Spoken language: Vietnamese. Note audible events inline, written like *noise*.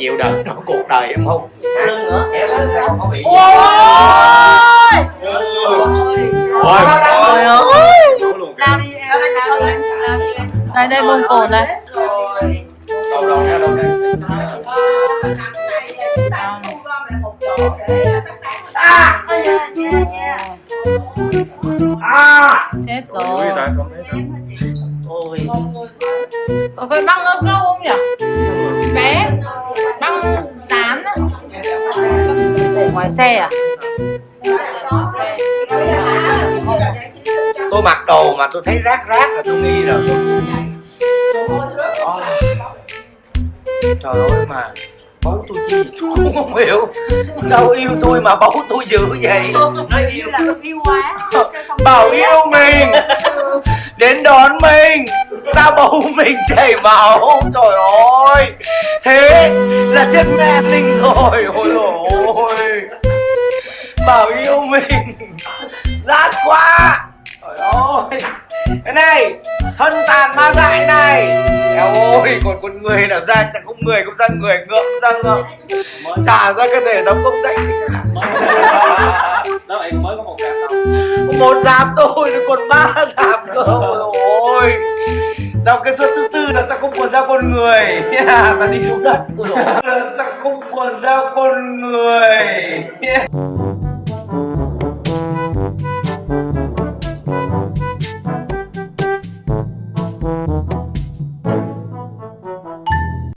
chịu đựng nó cuộc đời em không? Lưng nữa kéo lưng ra không có bị ôi! Ôi! Trời ơi lao đi em lao đi. Em đây đây bông cồn đây à ôi à chết ui rồi. tại sao đấy ôi có cái băng ớt câu không nhỉ ngoài xe à? Tôi mặc đồ mà tôi thấy rác rác là tôi nghi rồi. Oh. trời ơi mà, bấu tôi chi tôi cũng không hiểu. Sao yêu tôi mà bấu tôi dữ vậy? Nói yêu là yêu quá bảo yêu mình. Đến đón mình. Sao bầu mình chảy máu? Trời ơi. Thế là chết mẹ mình rồi. Ôi dồi ôi bảo yêu mình. Rát quá. Trời ơi. Cái này thân tàn ma dại này. Eo ôi còn con người nào ra chẳng không người cũng ra người ngượng ra ngượng. Trả ra cơ thể tấm công danh gì cả. Em mới có một giáp một giảm thôi còn ba giảm cơ. Ôi. Sao cái suất thứ tư là ta không còn ra con người? Yeah, *laughs* Ta đi xuống đất. Ta không còn ra con người. yeah. *laughs*